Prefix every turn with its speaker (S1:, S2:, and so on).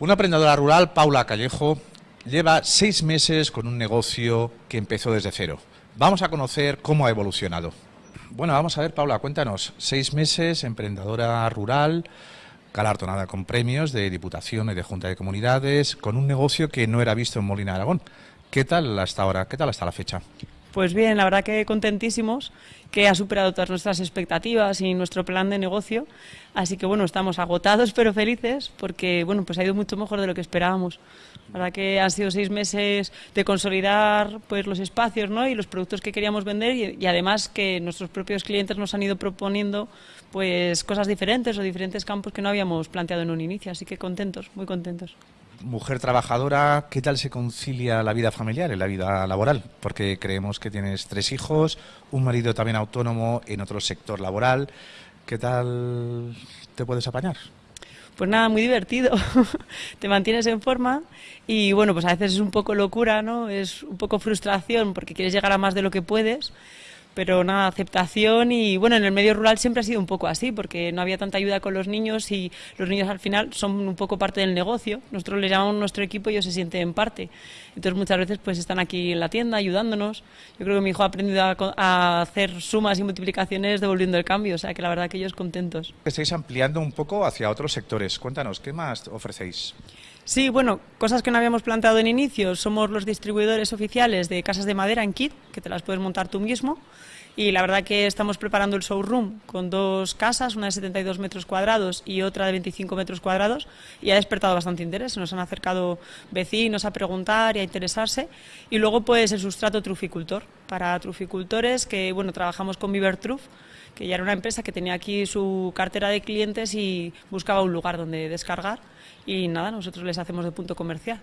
S1: Una emprendedora rural, Paula Callejo, lleva seis meses con un negocio que empezó desde cero. Vamos a conocer cómo ha evolucionado. Bueno, vamos a ver, Paula, cuéntanos. Seis meses, emprendedora rural, galardonada con premios de Diputación y de Junta de Comunidades, con un negocio que no era visto en Molina de Aragón. ¿Qué tal hasta ahora? ¿Qué tal hasta la fecha?
S2: Pues bien, la verdad que contentísimos, que ha superado todas nuestras expectativas y nuestro plan de negocio. Así que bueno, estamos agotados pero felices porque bueno, pues ha ido mucho mejor de lo que esperábamos. La verdad que han sido seis meses de consolidar pues los espacios ¿no? y los productos que queríamos vender y, y además que nuestros propios clientes nos han ido proponiendo pues cosas diferentes o diferentes campos que no habíamos planteado en un inicio. Así que contentos, muy contentos
S1: mujer trabajadora, ¿qué tal se concilia la vida familiar y la vida laboral? Porque creemos que tienes tres hijos, un marido también autónomo en otro sector laboral. ¿Qué tal te puedes apañar?
S2: Pues nada, muy divertido. te mantienes en forma y bueno, pues a veces es un poco locura, ¿no? Es un poco frustración porque quieres llegar a más de lo que puedes pero nada, aceptación y bueno, en el medio rural siempre ha sido un poco así, porque no había tanta ayuda con los niños y los niños al final son un poco parte del negocio. Nosotros les llamamos nuestro equipo y ellos se sienten parte. Entonces muchas veces pues están aquí en la tienda ayudándonos. Yo creo que mi hijo ha aprendido a, hacer sumas y multiplicaciones devolviendo el cambio, o sea que la verdad que ellos contentos.
S1: Estáis ampliando un poco hacia otros sectores. Cuéntanos, ¿qué más ofrecéis?
S2: Sí, bueno, cosas que no habíamos planteado en inicio. Somos los distribuidores oficiales de casas de madera en kit, que te las puedes montar tú mismo. Y la verdad que estamos preparando el showroom con dos casas, una de 72 metros cuadrados y otra de 25 metros cuadrados, y ha despertado bastante interés. Nos han acercado vecinos a preguntar y a interesarse. Y luego, pues, el sustrato truficultor, para truficultores que, bueno, trabajamos con Viver Truf, que ya era una empresa que tenía aquí su cartera de clientes y buscaba un lugar donde descargar y nada, nosotros les hacemos de punto comercial.